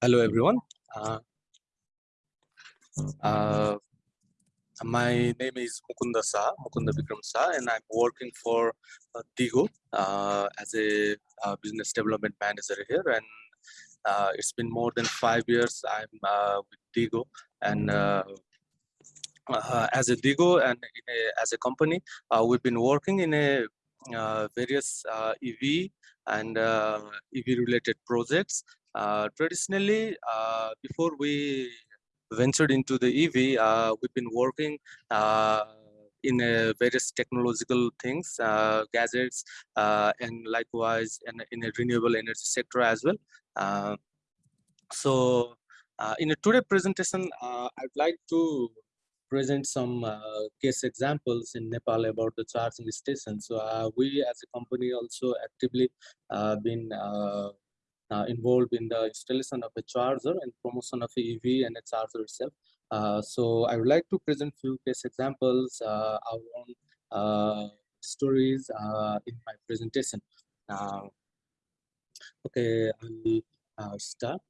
Hello, everyone. Uh, uh, my name is Mukunda Sa, Mukunda Vikram Sa, and I'm working for uh, uh, as a uh, business development manager here. And uh, it's been more than five years I'm with Tigo, and as a Digo and a, as a company, we've been working in a various EV and EV related projects traditionally, uh, before we ventured into the EV, uh, we've been working in various technological things, gadgets, and likewise in, in a renewable energy sector as well. so in a today presentation, I'd like to present some uh, case examples in Nepal about the charging station. So uh, we as a company also actively uh, been uh, involved in the installation of a charger and promotion of EV and a charger itself. Uh, so I would like to present few case examples, uh, our own uh, stories uh, in my presentation. Uh, okay, I'll start.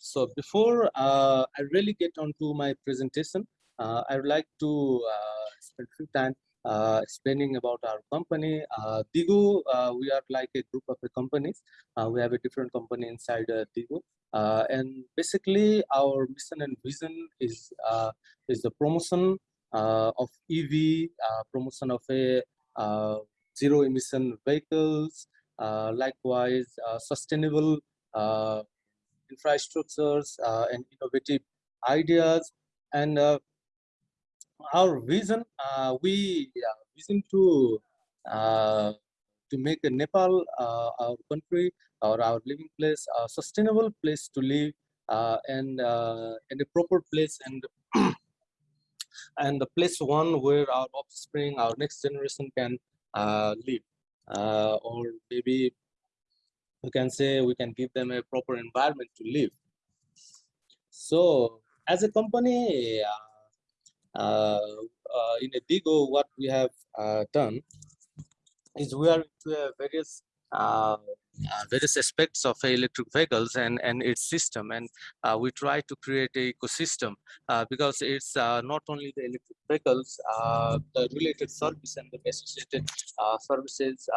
so before I really get onto my presentation, I would like to spend few time uh, explaining about our company. Uh, Tigo, uh, we are like a group of companies. Uh, we have a different company inside uh, Tigo. Uh, and basically our mission and vision is is the promotion of EV, promotion of a zero emission vehicles, likewise sustainable infrastructures and innovative ideas and our vision, uh, we uh, vision to uh, to make Nepal, uh, our country or our living place, a sustainable place to live uh, and uh, in a proper place and and the place one where our offspring, our next generation can live, or maybe we can say we can give them a proper environment to live. So as a company, uh, uh, in a Tigo, what we have uh, done is we are into various uh, various aspects of electric vehicles and and its system. And uh, we try to create a ecosystem uh, because it's not only the electric vehicles the related service and the associated services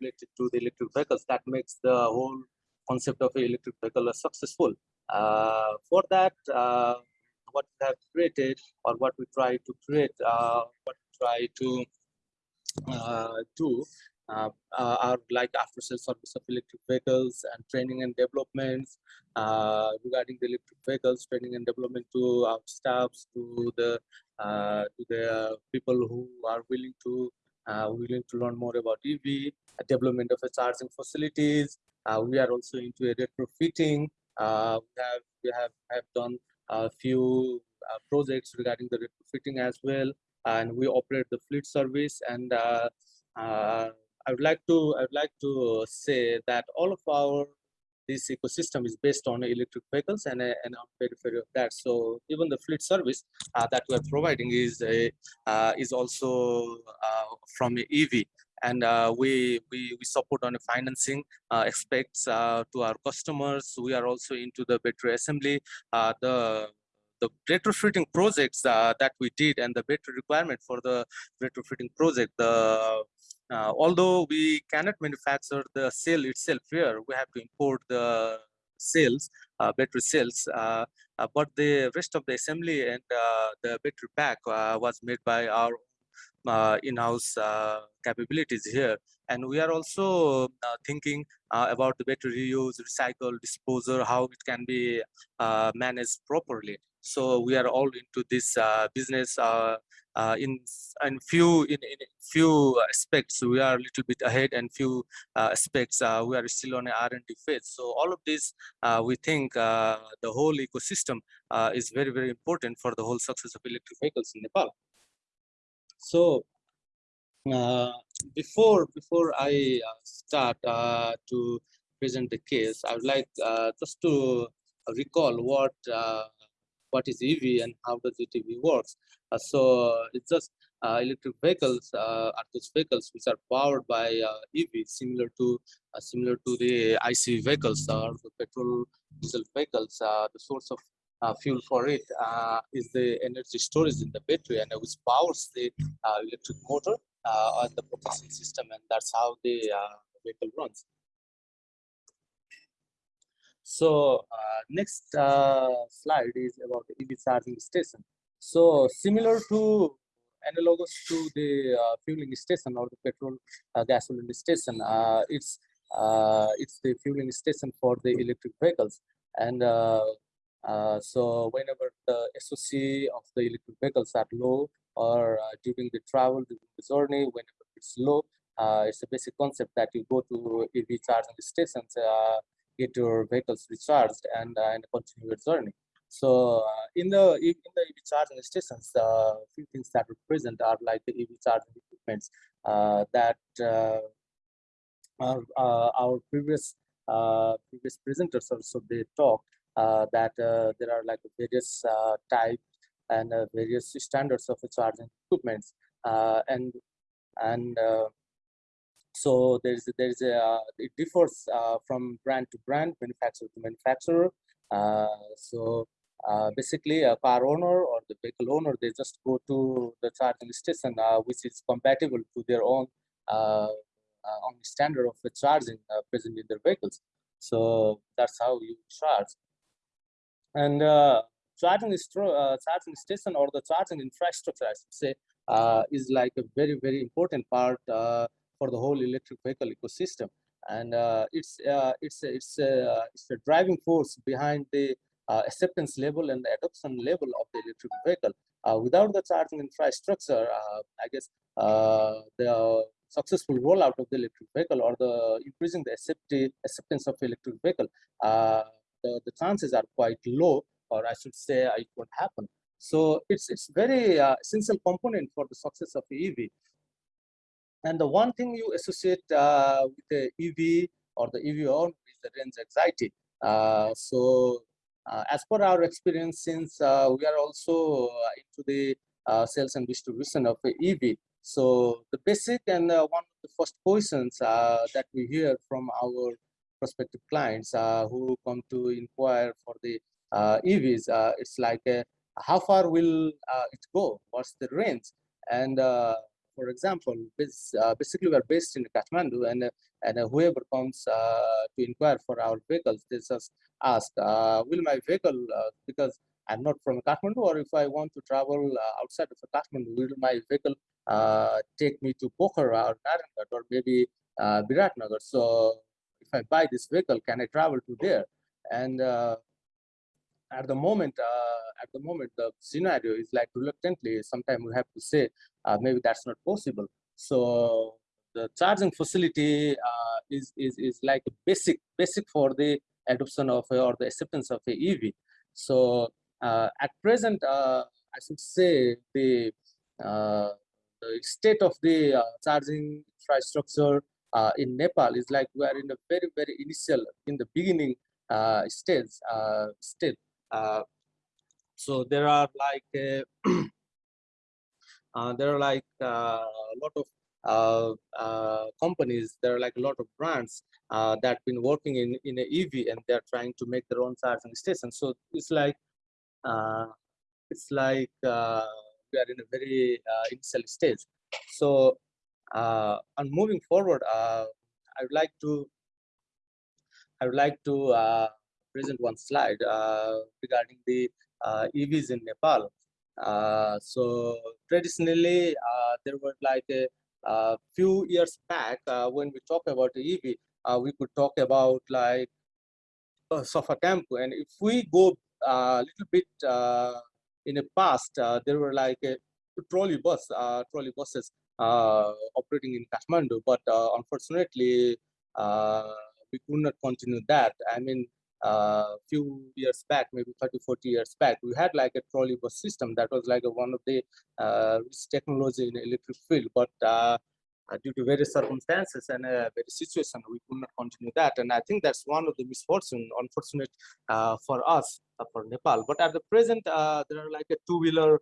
related to the electric vehicles that makes the whole concept of electric vehicle successful. For that what we have created or what we try to create, uh, what we try to uh, do uh, uh, are like after sales service of electric vehicles and training and developments uh, regarding the electric vehicles, training and development to our staffs, to the uh, to the people who are willing to willing to learn more about EV, development of a charging facilities. we are also into a retrofitting. we have we have have done a few uh, projects regarding the retrofitting as well and we operate the fleet service and uh, uh, I would like to I would like to say that all of our this ecosystem is based on electric vehicles and, and on periphery of that. So even the fleet service uh, that we're providing is a, uh, is also uh, from EV and uh, we, we, we support on the financing uh, aspects uh, to our customers. We are also into the battery assembly, uh, the the retrofitting projects uh, that we did and the battery requirement for the retrofitting project. The uh, although we cannot manufacture the cell itself here, we have to import the cells, battery cells. but the rest of the assembly and the battery pack was made by our uh, in-house uh, capabilities here. And we are also uh, thinking uh, about the better reuse recycle disposal how it can be uh, managed properly. So we are all into this uh, business in in few in, in few aspects. We are a little bit ahead and few aspects. We are still on r&d phase. So all of this we think the whole ecosystem is very very important for the whole success of electric vehicles in nepal so uh, before before I uh, start uh, to present the case, I would like uh, just to recall what uh, what is EV and how does EV works. Uh, so it's just electric vehicles are those vehicles which are powered by EV, similar to similar to the IC vehicles or the petrol diesel vehicles. The source of uh, fuel for it is the energy storage in the battery, and which powers the electric motor and the propulsion system, and that's how the vehicle runs. So next slide is about the EV charging station. So similar to analogous to the uh, fueling station or the petrol uh, gasoline station. Uh, it's it's the fueling station for the electric vehicles, and so whenever the SOC of the electric vehicles are low or during the travel during the journey, whenever it's low, it's a basic concept that you go to EV charging stations, get your vehicles recharged, and and continue your journey. So uh, in the in the EV charging stations, a uh, few things that are present are like the EV charging equipments uh, that uh, are our previous previous presenters also they talked that there are like various types and various standards of charging equipments and and so there's there's a uh, it differs uh, from brand to brand manufacturer to manufacturer uh, so uh, basically a car owner or the vehicle owner, they just go to the charging station, uh, which is compatible to their own uh, uh own standard of charging uh, present in their vehicles. So that's how you charge. And uh, charging, uh, charging station or the charging infrastructure, I should say, uh, is like a very, very important part for the whole electric vehicle ecosystem. And it's, it's, it's, it's the driving force behind the uh, acceptance level and the adoption level of the electric vehicle. Uh, without the charging infrastructure, uh, I guess the successful rollout of the electric vehicle or the increasing the acceptance of electric vehicle, the, the chances are quite low, or I should say it won't happen. So it's it's very uh, essential component for the success of the EV. And the one thing you associate uh, with the EV or the EV on is the range anxiety. Uh, so uh, as per our experience, since uh, we are also uh, into the sales and distribution of EV, so the basic and one of the first questions that we hear from our prospective clients uh, who come to inquire for the uh, EVs, uh, it's like how far will it go? What's the range? And for example, uh, basically we're based in Kathmandu and, uh, and uh, whoever comes to inquire for our vehicles, they just ask, will my vehicle, because I'm not from Kathmandu or if I want to travel outside of Kathmandu, will my vehicle take me to Pokhara or Narayanghat or maybe Biratnagar? So I buy this vehicle, can I travel to there? And at the moment, uh, at the moment, the scenario is like reluctantly. Sometimes we have to say uh, maybe that's not possible. So the charging facility uh, is is is like basic basic for the adoption of or the acceptance of a EV. So uh, at present, uh, I should say the uh, the state of the charging infrastructure in Nepal is like we are in a very very initial in the beginning stage still uh, so there are like uh, uh, there are like a lot of companies there are like a lot of brands uh, that been working in in a EV and they're trying to make their own charging station. So it's like uh, it's like uh, we are in a very initial stage. So on moving forward, I would like to I would like to present one slide uh, regarding the uh, EVs in Nepal. Uh, so traditionally, there were like a, a few years back when we talk about EV, we could talk about like uh, Safa Tempo. And if we go a little bit uh, in the past, uh, there were like a trolley bus, trolley buses operating in Kathmandu, but unfortunately, we could not continue that. I mean, a uh, few years back, maybe 30, 40 years back, we had like a trolley bus system that was like a, one of the uh, technology in electric field, but uh, uh, due to various circumstances and uh, various situation, we could not continue that. And I think that's one of the misfortune, unfortunate uh, for us, uh, for Nepal. But at the present, there are like a two-wheeler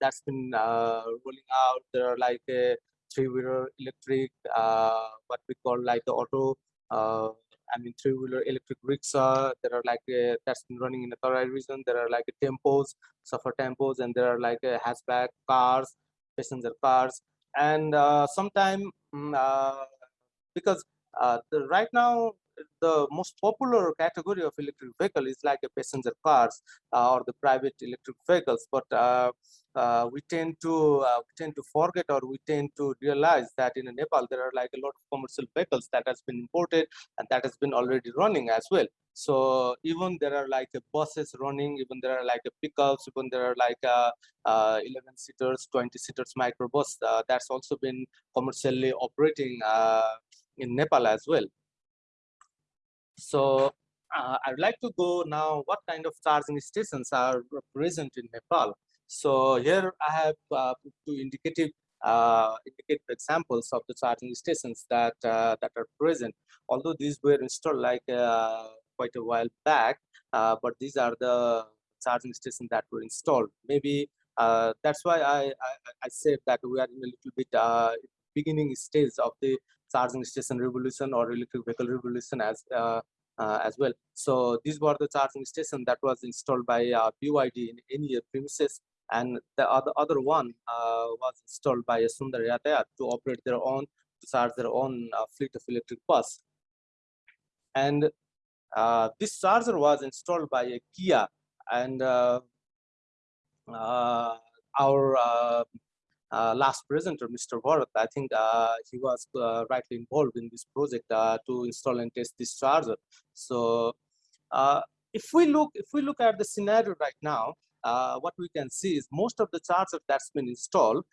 that's been rolling out. There are like a three-wheeler electric, what we call like the auto I mean, three-wheeler electric rickshaw. There are like a, that's been running in the Tarai region. There are like a tempos, Safa tempos, and there are like a hatchback cars, passenger cars, and uh, sometime mm, uh, because uh, the, right now the most popular category of electric vehicle is like a passenger cars uh, or the private electric vehicles. But uh, uh, we tend to uh, we tend to forget or we tend to realize that in Nepal there are like a lot of commercial vehicles that has been imported and that has been already running as well. So even there are like a buses running even there are like a pickups even there are like uh, uh, 11 seaters 20 seaters microbus that's also been commercially operating in Nepal as well so uh, I'd like to go now what kind of charging stations are present in Nepal. So here I have uh, two indicative uh, examples of the charging stations that uh, that are present. Although these were installed like uh, quite a while back, uh, but these are the charging stations that were installed. Maybe that's why I, I, I said that we are in a little bit beginning stage of the charging station revolution or electric vehicle revolution as uh, uh, as well. So these were the charging station that was installed by uh, BYD in any premises and the other, other one uh, was installed by Sundar Yatayat to operate their own, to charge their own uh, fleet of electric bus. And uh, this charger was installed by a Kia and uh, our uh, last presenter, Mr. Bharat, I think uh, he was uh, rightly involved in this project uh, to install and test this charger. So uh, if we look, if we look at the scenario right now, uh, what we can see is most of the chargers that's been installed,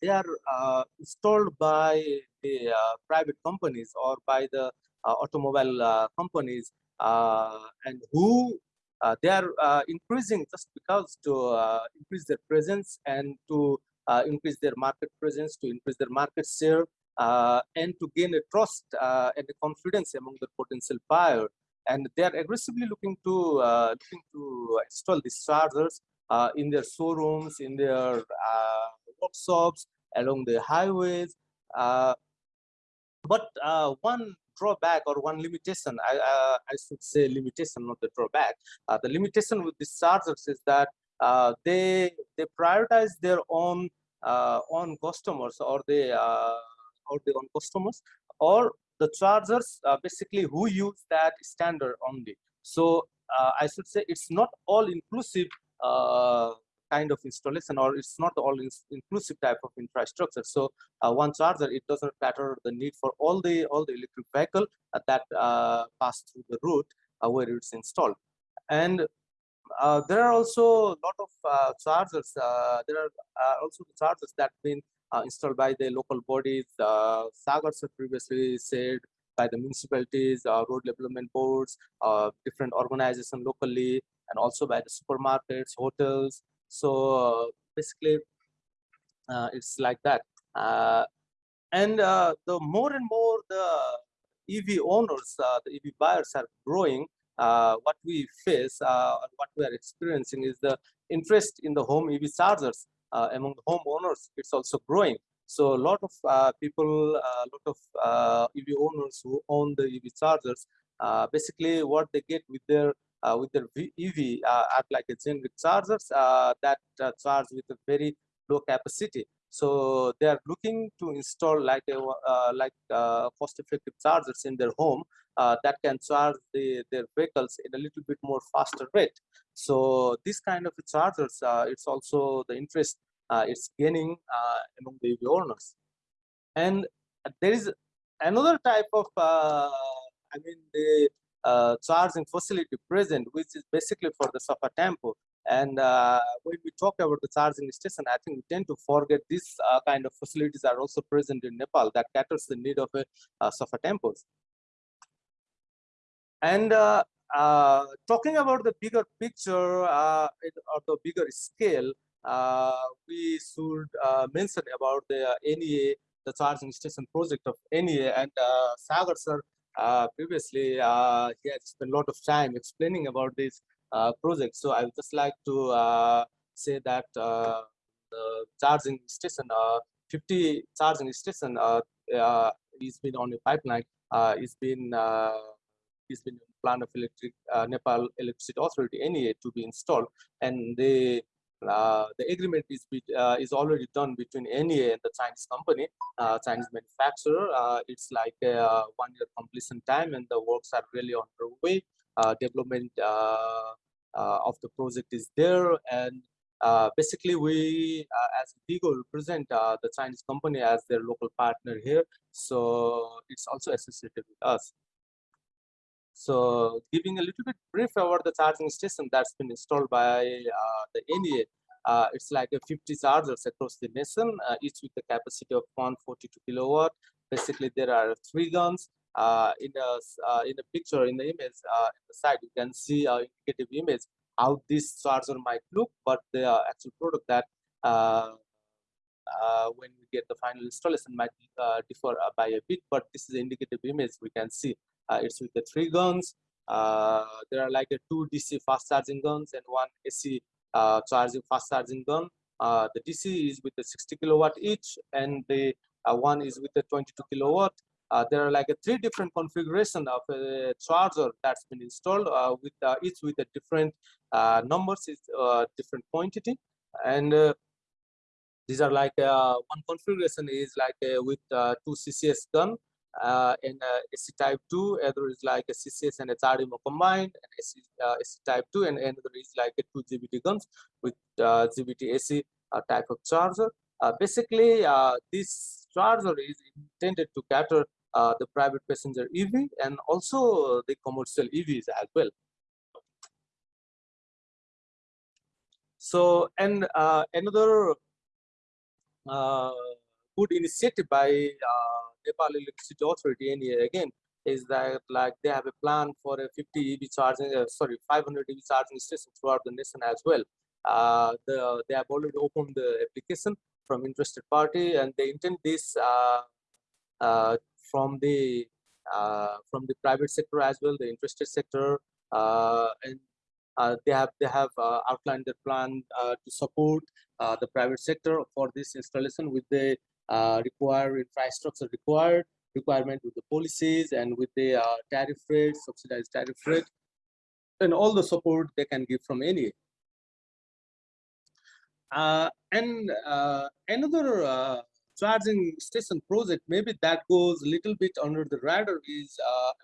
they are installed by the private companies or by the automobile companies and who uh, they are uh, increasing just because to uh, increase their presence and to increase their market presence, to increase their market share, uh, and to gain a trust uh, and a confidence among the potential buyer. And they are aggressively looking to looking to install these chargers in their showrooms, in their workshops, along the highways. but one drawback or one limitation, I, uh, I should say limitation, not the drawback. Uh, the limitation with these chargers is that uh, they they prioritize their own uh, own customers or they uh, or their own customers or the chargers uh, basically who use that standard only. So uh, i should say it's not all inclusive uh, kind of installation or it's not all inclusive type of infrastructure. So uh, one charger it doesn't matter the need for all the all the electric vehicle that pass through the route where it's installed. And uh, there are also a lot of uh, chargers. Uh, there are uh, also the chargers that have been uh, installed by the local bodies. Uh, Sagar previously said by the municipalities, road development boards, different organizations locally, and also by the supermarkets, hotels. So basically, it's like that. and the more and more the EV owners, the EV buyers are growing, uh, what we face, uh, what we are experiencing is the interest in the home EV chargers uh, among the homeowners. It's also growing. So a lot of uh, people, a lot of uh, EV owners who own the EV chargers, uh, basically what they get with their with their EV are like a generic chargers that charge with a very low capacity. So they are looking to install like a like cost-effective chargers in their home uh, that can charge the, their vehicles in a little bit more faster rate. So this kind of chargers, uh, it's also the interest uh, it's gaining uh, among the EV owners. And there is another type of, uh, I mean, the uh, charging facility present, which is basically for the Safa Tempo. And when we talk about the charging station, I think we tend to forget these kind of facilities are also present in Nepal that caters the need of a uh, Safa tempos. And uh, uh, talking about the bigger picture uh, or the bigger scale, we should mention about the NEA, the charging station project of NEA and Sagar sir uh, previously uh, he has spent a lot of time explaining about this uh, project. So i would just like to say that the charging station, 50 charging station is been on a pipeline, is been is been plan of electric uh, Nepal Electricity Authority NEA to be installed, and uh, the agreement is uh, is already done between NEA and the Chinese company, uh, Chinese manufacturer. Uh, it's like a uh, one year completion time, and the works are really on their way. development of the project is there, and basically we, as Vigo, represent the Chinese company as their local partner here. So it's also associated with us. So giving a little bit brief about the charging station that's been installed by uh, the NEA. Uh, it's like a 50 chargers across the nation, uh, each with the capacity of 142 kilowatt. Basically, there are three guns. Uh, in the uh, in the picture in the image uh, in the side, you can see an indicative image how this charger might look, but the actual product that when we get the final installation might differ by a bit. But this is indicative image we can see uh, it's with the three guns. Uh, there are like a two DC fast charging guns and one AC uh, charging fast charging gun. the DC is with the 60 kilowatt each, and the one is with the 22 kilowatt. Uh, there are like a three different configuration of a charger that's been installed uh, with uh, each with a different numbers is different quantity and these are like one configuration is like with two CCS gun uh, in uh, AC type 2, other is like a CCS and CHAdeMO combined, and AC, uh, AC type 2, and another is like a 2 GBT guns with uh, GBT AC uh, type of charger. Uh, basically, uh, this charger is intended to cater the private passenger EV and also the commercial EVs as well. So, and another good initiative by Nepal Electricity Authority NEA again is that like they have a plan for a 50 EV charging, uh, sorry, 500 EV charging stations throughout the nation as well. Uh, the, they have already opened the application from interested party and they intend this uh, uh from the uh, from the private sector as well, the interested sector, uh, and they have they have outlined their plan to support the private sector for this installation with the uh, require infrastructure required, requirement with the policies and with the uh, tariff rate, subsidized tariff rate, and all the support they can give from any. Uh, and uh, another uh, charging station project, maybe that goes a little bit under the radar is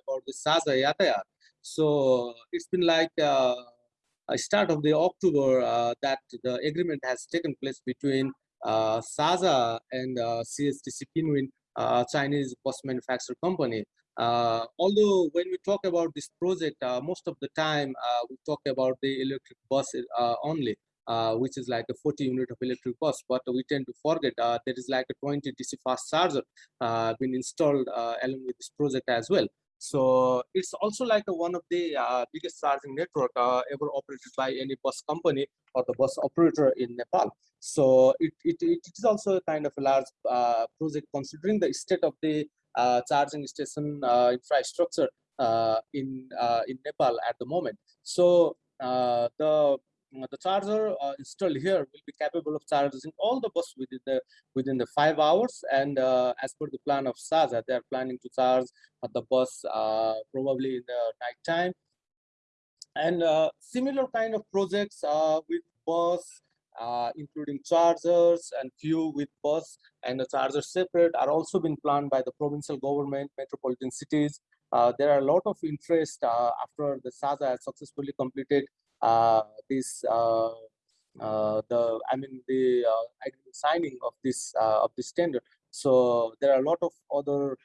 about the Sajha Yatayat. So it's been like a start of the October that the agreement has taken place between uh, Sajha and uh, CSTC Pinwin, uh, Chinese bus manufacturer company. although when we talk about this project, most of the time we talk about the electric bus only. Uh, which is like a 40 unit of electric bus but we tend to forget uh, there is like a 20 dc fast charger uh, been installed along with this project as well so it's also like one of the uh, biggest charging network uh, ever operated by any bus company or the bus operator in Nepal. So it, it, it is also a kind of a large uh, project considering the state of the uh, charging station uh, infrastructure uh, in in Nepal at the moment. So the the charger uh, installed here will be capable of charging all the bus within the within the five hours. And uh, as per the plan of Sajha they are planning to charge the bus uh, probably in the night time. And uh, similar kind of projects uh, with bus including chargers and few with bus and the charger separate are also being planned by the provincial government metropolitan cities. There are a lot of interest after the Sajha has successfully completed uh, Uh, this uh, uh, the I mean the uh, signing of this uh, of this tender. So there are a lot of other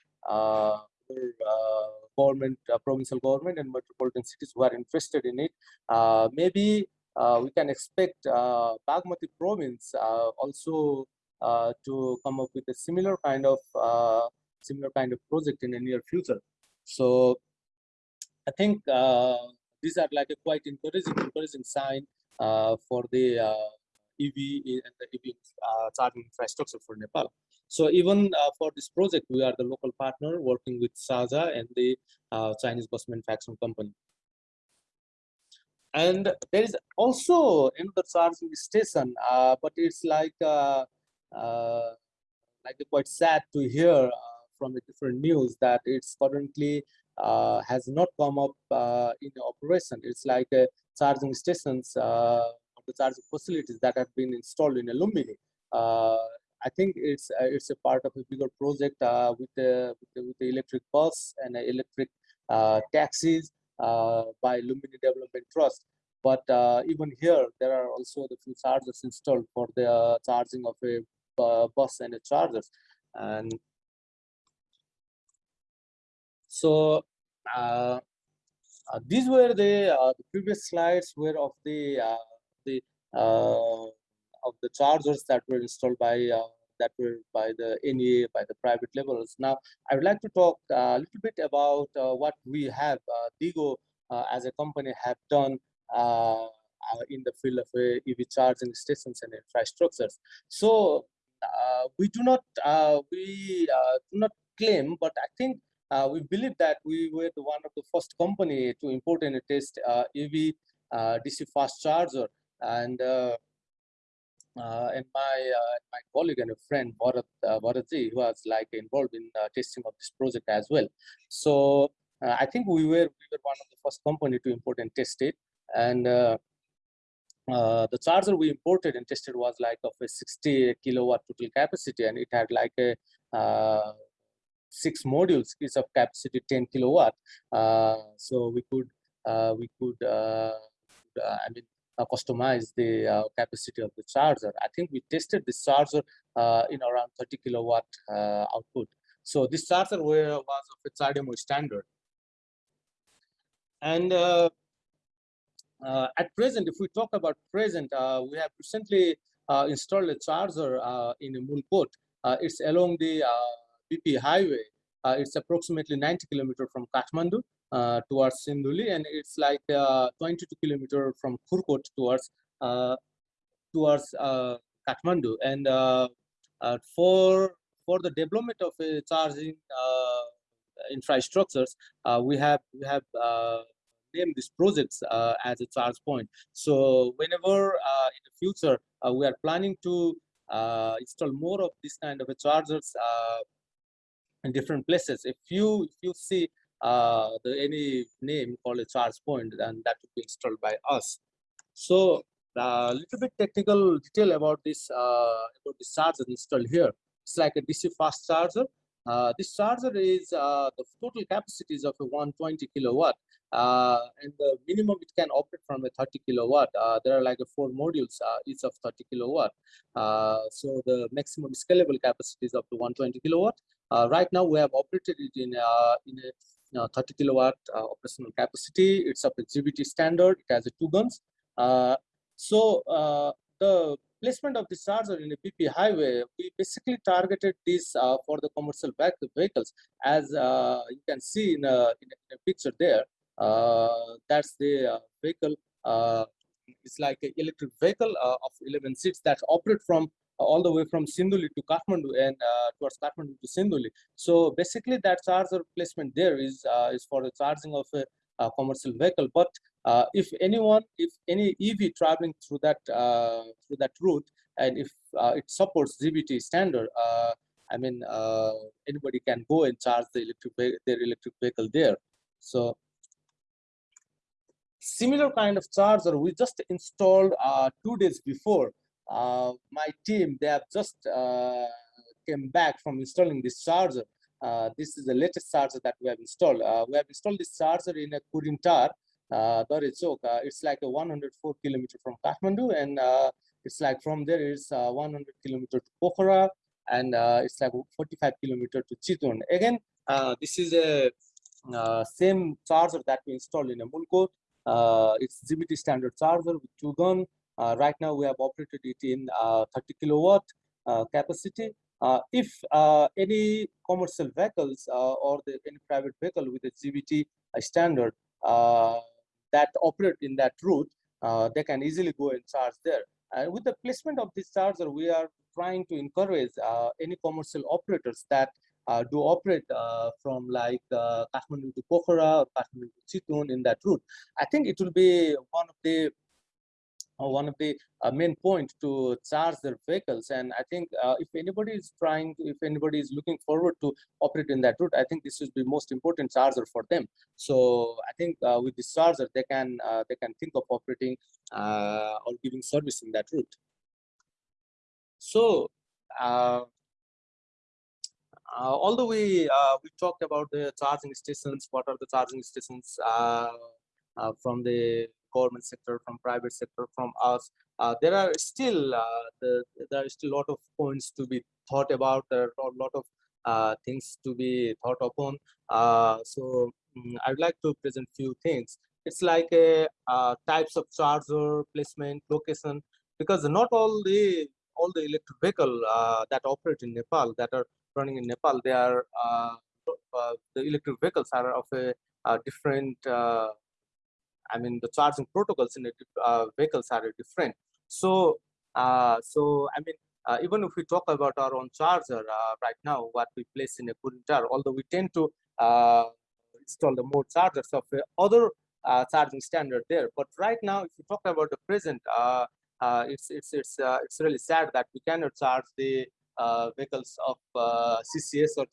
government, provincial government, and metropolitan cities who are interested in it. maybe we can expect Bagmati province also to come up with a similar kind of similar kind of project in the near future. So I think uh, these are like a quite encouraging, encouraging sign uh, for the uh, EV and the EV uh, charging infrastructure for Nepal. So even uh, for this project, we are the local partner working with Sajha and the uh, Chinese bus manufacturing company. and there is also another charging station, uh, but it's like like quite sad to hear from the different news that it's currently Uh, has not come up uh, in operation. It's like uh, charging stations uh, the charging facilities that have been installed in Lumbini. I think it's it's a part of a bigger project with, the, with, the, electric bus and electric taxis uh, by Lumbini Development Trust. But uh, even here, there are also the few chargers installed for the uh, charging of a bus and a chargers. And so uh, uh, these were the, uh, the, previous slides were of the the of the chargers that were installed by that were by the NEA, by the private levels. Now, I would like to talk a little bit about uh, what we have, uh, DIGO uh, as a company have done uh, uh, in the field of EV charging stations and infrastructures. So we do not, we do not claim, but I think we believe that we were the one of the first company to import and test EV DC fast charger and uh, and my uh, my colleague and a friend Bharat uh, Bharatji was like involved in testing of this project as well. So uh, I think we were we were one of the first company to import and test it. And uh, uh, the charger we imported and tested was like of a 60 kilowatt total capacity, and it had like a six modules, each of capacity 10 kilowatt. so we could we could I mean uh, customize the uh, capacity of the charger. I think we tested this charger uh, in around 30 kilowatt output. So this charger was of a CHAdeMO standard. And uh, at present, if we talk about present, uh, we have recently uh, installed a charger in Mulkot. it's along the BP highway. it's approximately 90 kilometers from Kathmandu uh, towards Sindhuli, and it's like uh, 22 kilometer from Kurkot towards uh, towards uh, Kathmandu. And uh, uh, for for the development of charging infrastructures, we have we have named these projects as a charge point. So whenever in the future we are planning to install more of this kind of chargers in different places. If you if you see uh, the any name called a charge point, then that would be installed by us. So a uh, little bit technical detail about this uh, about this charger installed here. It's like a DC fast charger. Uh, this charger is uh, the total capacity is of a 120 kilowatt, uh, and the minimum it can operate from a 30 kilowatt. Uh, there are like a four modules, uh, each of 30 kilowatt. Uh, so the maximum scalable capacity is up to 120 kilowatt. Right now, we have operated it in in a uh, 30 kilowatt uh, operational capacity. It's a GBT standard. It has a two guns. Uh, so the placement of the charger in a BP highway, we basically targeted this uh, for the commercial vehicles. As uh, you can see in a, in a picture there, uh, that's the vehicle. it's like an electric vehicle of 11 seats that operate from all the way from Sindhuli to Kathmandu and uh, towards Kathmandu to Sindhuli. So basically that charger placement there is, uh, is for the charging of a, a commercial vehicle. But uh, if anyone, if any EV traveling through that, uh, through that route, and if uh, it supports GBT standard, uh, I mean, anybody can go and charge the electric their electric vehicle there. So similar kind of charger we just installed two days before uh, my team, they have just uh, came back from installing this charger. Uh, this is the latest charger that we have installed. we have installed this charger in a Kurintar, uh, uh, it's like a 104 kilometer from Kathmandu and uh, it's like from there it's uh, 100 kilometer to Pokhara and uh, it's like 45 kilometer to Chitwan. Again, this is a same charger that we installed in a Mulkot. it's GBT standard charger with two gun uh, right now, we have operated it in uh, 30 kilowatt uh, capacity. if any commercial vehicles or the, any private vehicle with a GBT standard that operate in that route, they can easily go and charge there. And with the placement of this charger, we are trying to encourage uh, any commercial operators that uh, do operate uh, from like uh, Kathmandu to Pokhara or Kathmandu to Chitwan in that route. I think it will be one of the uh, one of the uh, main point to charge their vehicles. And i think uh, if anybody is trying to, if anybody is looking forward to operate in that route i think this should be most important charger for them. So i think uh, with this charger they can uh, they can think of operating uh, or giving service in that route. So although we we talked about the charging stations what are the charging stations from the government sector, from private sector, from us. Uh, there are still uh, the, there are still a lot of points to be thought about. There are a lot of uh, things to be thought upon. Uh, so um, I'd like to present few things. It's like a uh, types of charger placement, location, because not all the all the electric vehicle uh, that operate in Nepal that are running in Nepal, they are the electric vehicles are of a, a different I mean, the charging protocols in the uh, vehicles are different. So, uh, so I mean, uh, even if we talk about our own charger uh, right now, what we place in a Kurintar, although we tend to uh, install the more chargers of other uh, charging standard there. But right now, if you talk about the present, it's it's it's it's really sad that we cannot charge the vehicles of CCS or,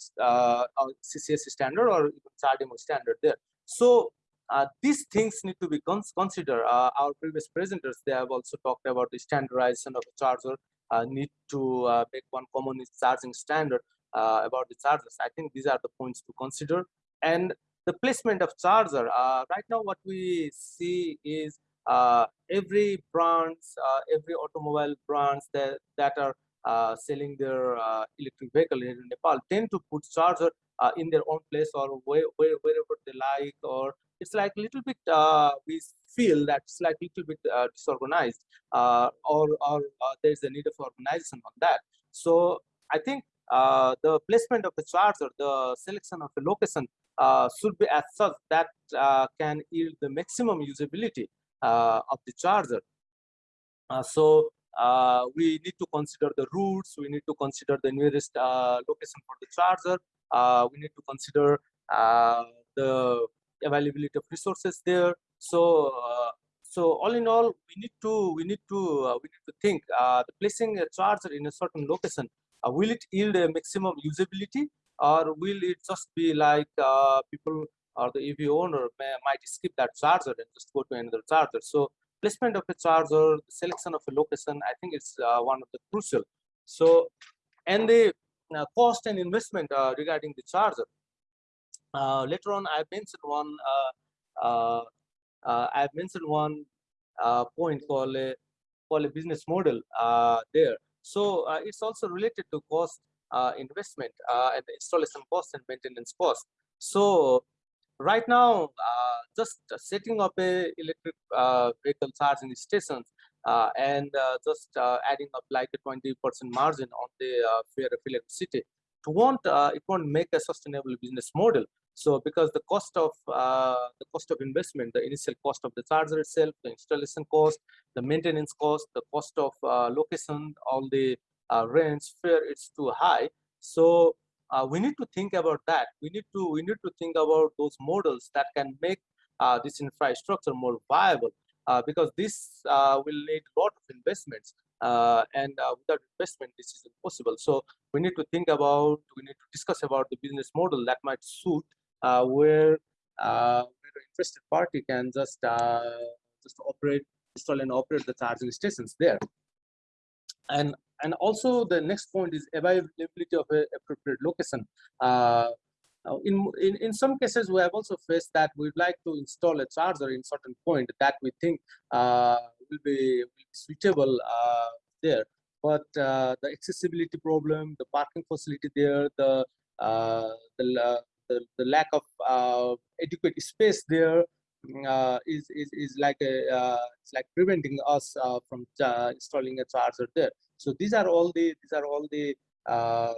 or CCS standard or even CHAdeMO standard there. So uh, these things need to be cons considered. Uh, our previous presenters, they have also talked about the standardization of the charger, uh, need to uh, make one common charging standard uh, about the chargers. I think these are the points to consider. And the placement of charger, uh, right now what we see is every brands, every automobile brands that, that are selling their electric vehicle in Nepal tend to put charger in their own place or where, where, wherever they like or it's like a little bit uh, we feel that it's like a little bit uh, disorganized uh, or, or uh, there's a need of organization on that. So i think uh, the placement of the charger the selection of the location uh, should be as such that can yield the maximum usability of the charger. So we need to consider the routes we need to consider the nearest location for the charger we need to consider the availability of resources there. So, uh, so all in all, we need to we need to uh, we need to think uh, the placing a charger in a certain location. Uh, will it yield a maximum usability, or will it just be like uh, people or the EV owner may, might skip that charger and just go to another charger? So, placement of a charger, selection of a location, I think it's uh, one of the crucial. So, and the cost and investment regarding the charger Uh, later on i mentioned one uh, uh, uh i've mentioned one uh, point called a called a business model there. So it's also related to cost investment and installation cost and maintenance cost. So right now uh, just setting up a electric uh, vehicle charging stations uh, and just adding up like a 20 percent margin on the fare of electricity it won't it won't make a sustainable business model so because the cost of uh, the cost of investment, the initial cost of the charger itself, the installation cost, the maintenance cost, the cost of uh, location, all the uh, rents, fare, it's too high. So uh, we need to think about that. We need to we need to think about those models that can make uh, this infrastructure more viable. Uh, because this will need a lot of investments and without investment this is impossible so we need to think about we need to discuss about the business model that might suit uh, where uh, where the interested party can just uh, just operate, install and operate the charging stations there. And and also the next point is availability of a appropriate location. Uh, in, in in some cases we have also faced that we'd like to install a charger in certain point that we think uh, will, be, will be suitable uh, there but the accessibility problem the parking facility there the the the, the lack of uh, adequate space there uh, is is is like a uh, it's like preventing us uh, from installing a charger there. So these are all the these are all the uh,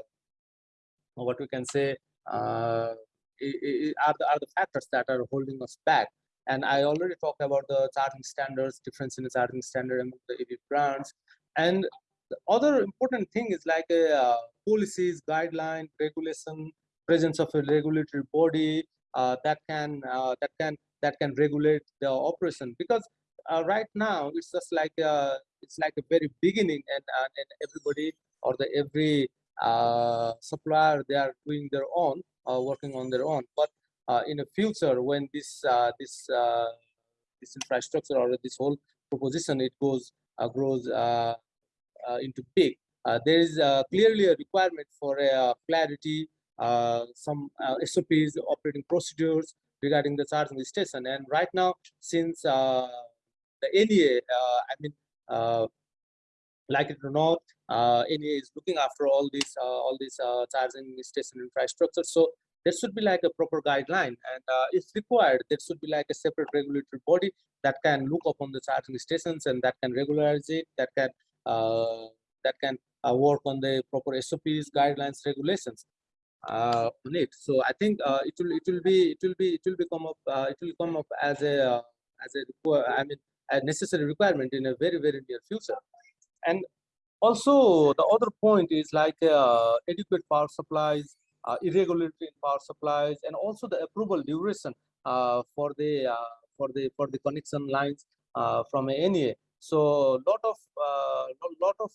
what we can say uh, are the are the factors that are holding us back. And I already talked about the charging standards, difference in the charging standard among the EV brands, and the other important thing is like a policies, guideline, regulation, presence of a regulatory body uh, that can uh, that can that can regulate the operation. Because uh, right now it's just like a, it's like a very beginning and, uh, and everybody or the every uh, supplier they are doing their own working on their own. But in the future when this this this infrastructure or this whole proposition it goes grows into big there is clearly a requirement for a clarity uh, some uh, SOPs, operating procedures regarding the charging station. And right now, since uh, the NEA, I mean, like it or not, NEA is looking after all these all these charging station infrastructure. So there should be like a proper guideline and uh, if required there should be like a separate regulatory body that can look upon the charging stations and that can regularize it that can uh, that can uh, work on the proper sops guidelines regulations uh, on it. So I think uh, it will it will be it will be it will become up uh, it will come up as a uh, as a I mean a necessary requirement in a very very near future. And also the other point is like uh, adequate power supplies, uh, irregularity in power supplies, and also the approval duration for the for the for the connection lines from NEA. So lot of lot of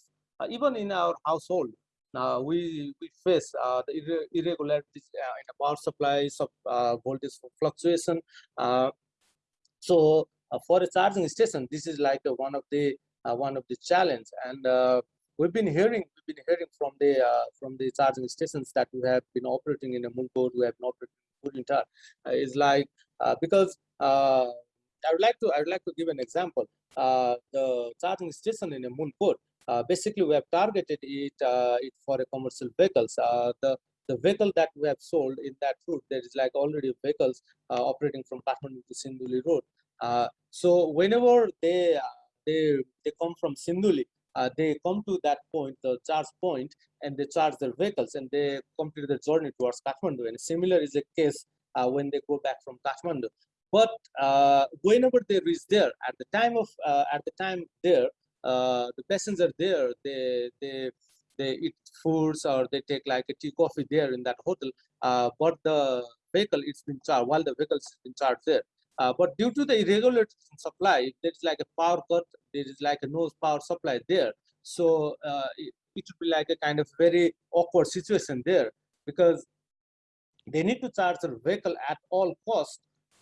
even in our household uh, we, we face uh, the irre irregularities uh, in the power supply, of uh, voltage fluctuation. Uh, so uh, for a charging station, this is like one of the one of the challenge. And we've been hearing we've been hearing from the from the charging stations that we have been operating in a Mulkot, we have not operating in is like because I would like to I would like to give an example. the charging station in a Mulkot, uh, basically we have targeted it, uh, it for commercial vehicles. Uh, the the vehicle that we have sold in that route, there is like already vehicles operating from Kathmandu to Sindhuli road. so whenever they they they come from Sindhuli, uh, they come to that point, the charge point, and they charge their vehicles and they complete their journey towards Kathmandu. And similar is the case uh, when they go back from Kathmandu. But uh, whenever they reach there, at the time of at the time there, uh, the passengers there, they they they eat foods or they take like a tea coffee there in that hotel. Uh, but the vehicle it's been charged while the vehicle is been charged there. Uh, but due to the irregularities in supply, there's like a power cut, there is like a no power supply there. So uh, it, it would be like a kind of very awkward situation there because they need to charge their vehicle at all cost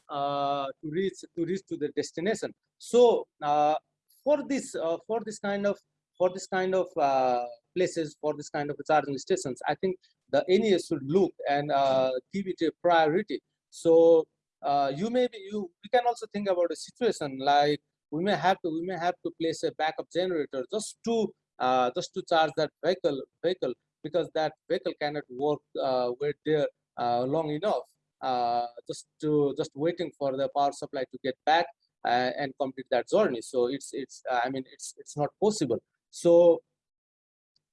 uh, to reach to reach to the destination. So uh, for this uh, for this kind of for this kind of uh, places for this kind of charging stations i think the NEA should look and uh, give it a priority. So uh, you may be you we can also think about a situation like we may have to we may have to place a backup generator just to uh, just to charge that vehicle vehicle because that vehicle cannot work uh, wait there long enough just to just waiting for the power supply to get back uh, and complete that journey so it's it's uh, i mean it's it's not possible so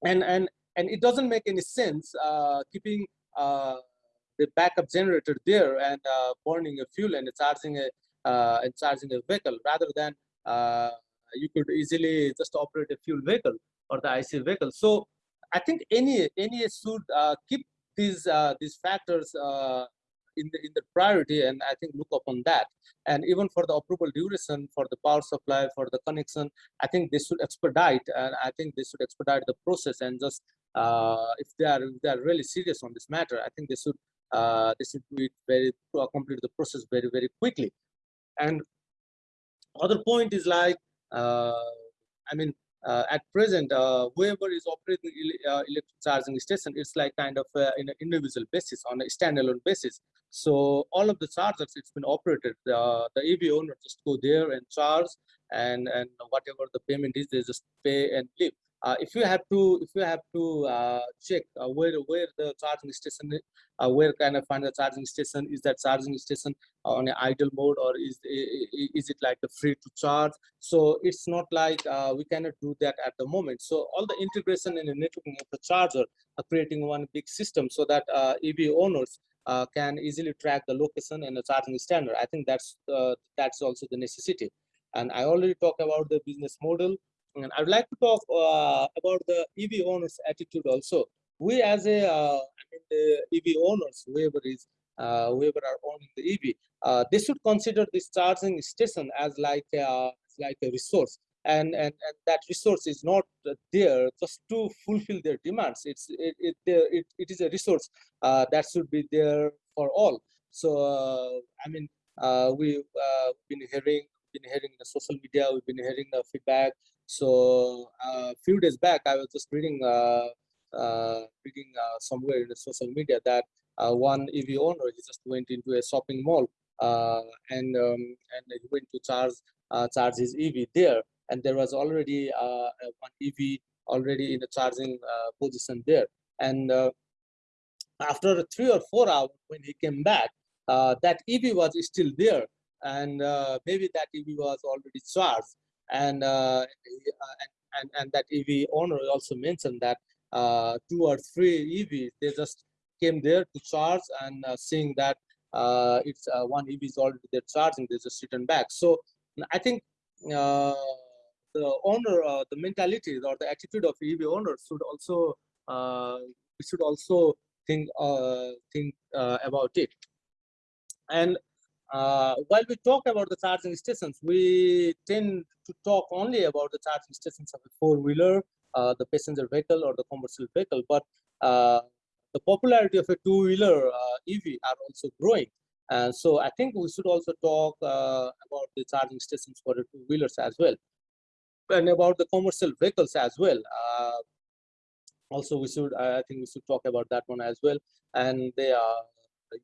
and and and it doesn't make any sense uh, keeping uh, the backup generator there and uh, burning a fuel and charging a uh, and charging a vehicle rather than you could easily just operate a fuel vehicle or the IC vehicle. So I think any any should keep these these factors in the in the priority and i think look upon that. And even for the approval duration for the power supply for the connection i think they should expedite and i think they should expedite the process and just uh, if they are if they are really serious on this matter i think they should uh, they should do it very uh, complete the process very very quickly. And other point is like uh, i mean at present, uh, whoever is operating uh, electric charging station, it's like kind of uh, in an individual basis, on a standalone basis. So all of the chargers, it's been operated. the EV owner just go there and charge, and and whatever the payment is, they just pay and leave. Uh, if you have to if you have to uh, check uh, where where the charging station uh, where can i find the charging station? Is that charging station on an idle mode or is is it like a free to charge? So it's not like uh, we cannot do that at the moment. So all the integration and the networking of the charger are creating one big system so that uh, ev owners can easily track the location and the charging standard. I think that's that's also the necessity. And i already talked about the business model and I would like to talk uh, about the EV owners' attitude also. we as a uh, I mean the EV owners, whoever is uh, whoever are owning the EV, uh, they should consider this charging station as like a, like a resource, and, and and that resource is not there just to fulfill their demands. It's it it it, it is a resource uh, that should be there for all. So uh, I mean, uh, we've been hearing been hearing the social media, we've been hearing the feedback. So a few days back, I was just reading uh, reading uh, somewhere in the social media that uh, one EV owner he just went into a shopping mall and um, and he went to charge charge his EV there, and there was already one EV already in the charging position there, and after three or four hours when he came back, uh, that EV was still there, and maybe that EV was already charged, and, uh, and and and that EV owner also mentioned that uh, two or three EVs. They just came there to charge and uh, seeing that uh, it's uh, one EV is already there charging, they just return back. So I think uh, the owner, uh, the mentality or the attitude of EV owners should also we should also think think about it. And uh, while we talk about the charging stations, we tend to talk only about the charging stations of a four-wheeler uh, the passenger vehicle or the commercial vehicle, but uh, the popularity of a two-wheeler uh, EV are also growing. And so I think we should also talk about the charging stations for the two-wheelers as well. And about the commercial vehicles as well also we should i think we should talk about that one as well and the uh,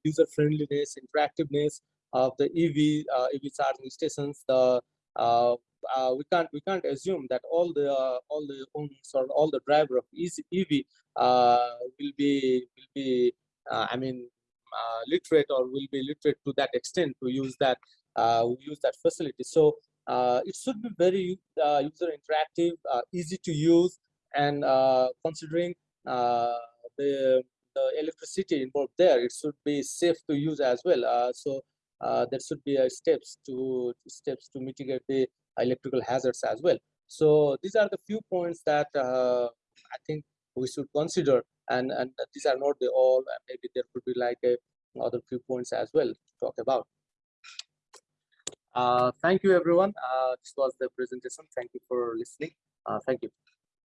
user friendliness interactiveness of the ev uh, ev charging stations the uh, uh, we can't we can't assume that all the uh, all the owners or all the driver of EV uh, will be will be uh, I mean uh, literate or will be literate to that extent to use that uh, use that facility. So it should be very user interactive, easy to use, and considering the the electricity involved there, it should be safe to use as well. so there should be steps to steps to mitigate the electrical hazards as well. So these are the few points that uh, I think we should consider and, and these are not the all, maybe there could be like a, other few points as well to talk about. Uh, thank you everyone. Uh, this was the presentation. Thank you for listening. Uh, thank you.